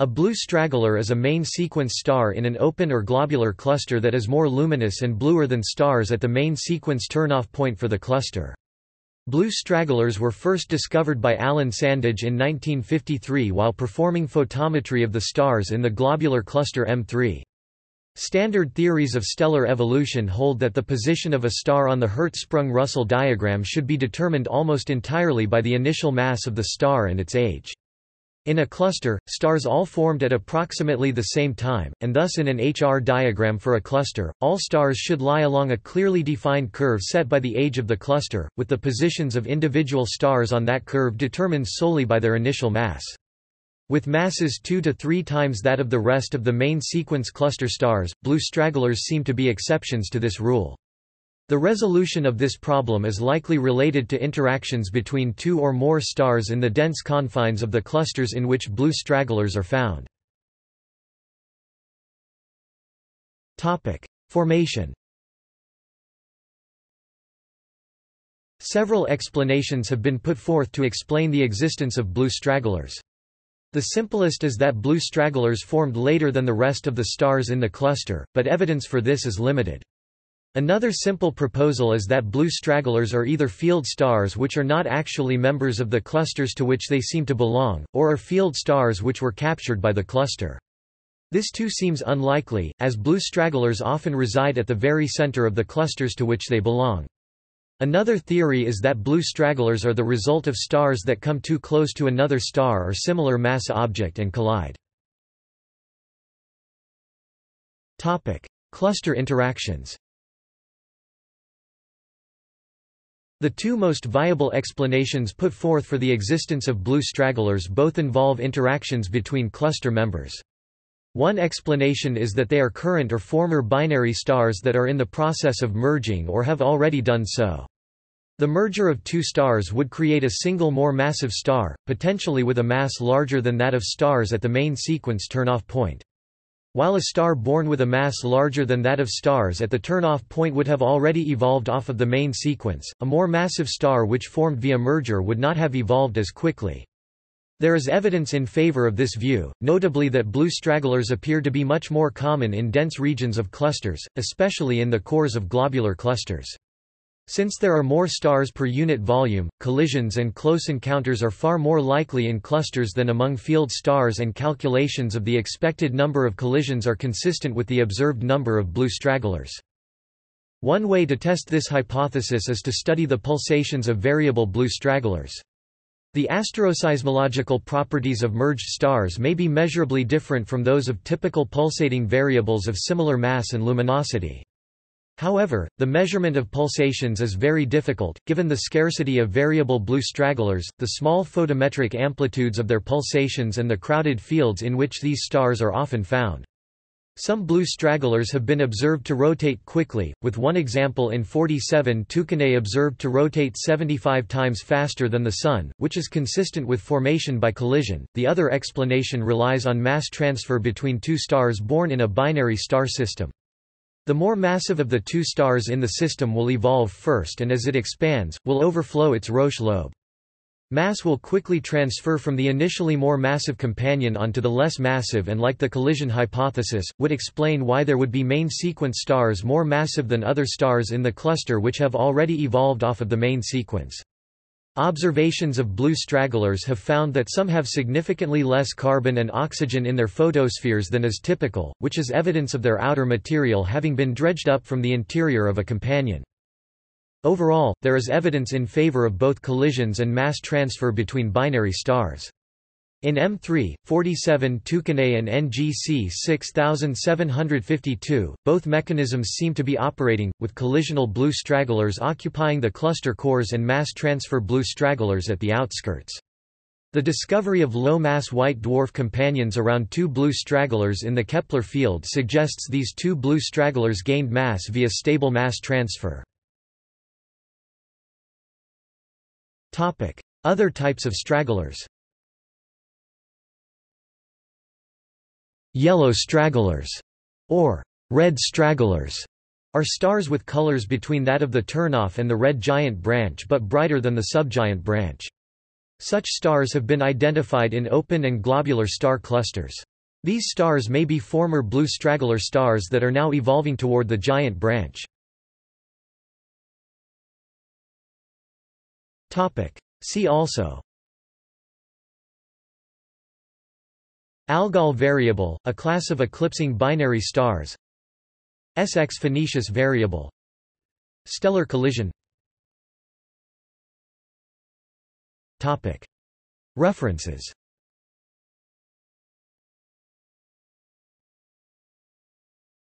A blue straggler is a main sequence star in an open or globular cluster that is more luminous and bluer than stars at the main sequence turnoff point for the cluster. Blue stragglers were first discovered by Alan Sandage in 1953 while performing photometry of the stars in the globular cluster M3. Standard theories of stellar evolution hold that the position of a star on the Hertzsprung-Russell diagram should be determined almost entirely by the initial mass of the star and its age. In a cluster, stars all formed at approximately the same time, and thus in an HR diagram for a cluster, all stars should lie along a clearly defined curve set by the age of the cluster, with the positions of individual stars on that curve determined solely by their initial mass. With masses two to three times that of the rest of the main sequence cluster stars, blue stragglers seem to be exceptions to this rule. The resolution of this problem is likely related to interactions between two or more stars in the dense confines of the clusters in which blue stragglers are found. Formation Several explanations have been put forth to explain the existence of blue stragglers. The simplest is that blue stragglers formed later than the rest of the stars in the cluster, but evidence for this is limited. Another simple proposal is that blue stragglers are either field stars which are not actually members of the clusters to which they seem to belong, or are field stars which were captured by the cluster. This too seems unlikely, as blue stragglers often reside at the very center of the clusters to which they belong. Another theory is that blue stragglers are the result of stars that come too close to another star or similar mass object and collide. Cluster interactions The two most viable explanations put forth for the existence of blue stragglers both involve interactions between cluster members. One explanation is that they are current or former binary stars that are in the process of merging or have already done so. The merger of two stars would create a single more massive star, potentially with a mass larger than that of stars at the main sequence turn-off point. While a star born with a mass larger than that of stars at the turn-off point would have already evolved off of the main sequence, a more massive star which formed via merger would not have evolved as quickly. There is evidence in favor of this view, notably that blue stragglers appear to be much more common in dense regions of clusters, especially in the cores of globular clusters. Since there are more stars per unit volume, collisions and close encounters are far more likely in clusters than among field stars and calculations of the expected number of collisions are consistent with the observed number of blue stragglers. One way to test this hypothesis is to study the pulsations of variable blue stragglers. The asteroseismological properties of merged stars may be measurably different from those of typical pulsating variables of similar mass and luminosity. However, the measurement of pulsations is very difficult, given the scarcity of variable blue stragglers, the small photometric amplitudes of their pulsations and the crowded fields in which these stars are often found. Some blue stragglers have been observed to rotate quickly, with one example in 47 Tucanae observed to rotate 75 times faster than the Sun, which is consistent with formation by collision. The other explanation relies on mass transfer between two stars born in a binary star system. The more massive of the two stars in the system will evolve first and as it expands, will overflow its Roche lobe. Mass will quickly transfer from the initially more massive companion onto the less massive and like the collision hypothesis, would explain why there would be main sequence stars more massive than other stars in the cluster which have already evolved off of the main sequence. Observations of blue stragglers have found that some have significantly less carbon and oxygen in their photospheres than is typical, which is evidence of their outer material having been dredged up from the interior of a companion. Overall, there is evidence in favor of both collisions and mass transfer between binary stars. In M3, 47 Tucanae and NGC 6752, both mechanisms seem to be operating, with collisional blue stragglers occupying the cluster cores and mass transfer blue stragglers at the outskirts. The discovery of low-mass white dwarf companions around two blue stragglers in the Kepler field suggests these two blue stragglers gained mass via stable mass transfer. Other types of stragglers Yellow stragglers, or red stragglers, are stars with colors between that of the turnoff and the red giant branch but brighter than the subgiant branch. Such stars have been identified in open and globular star clusters. These stars may be former blue straggler stars that are now evolving toward the giant branch. See also Algol variable, a class of eclipsing binary stars. SX Phoenicis variable. Stellar collision. References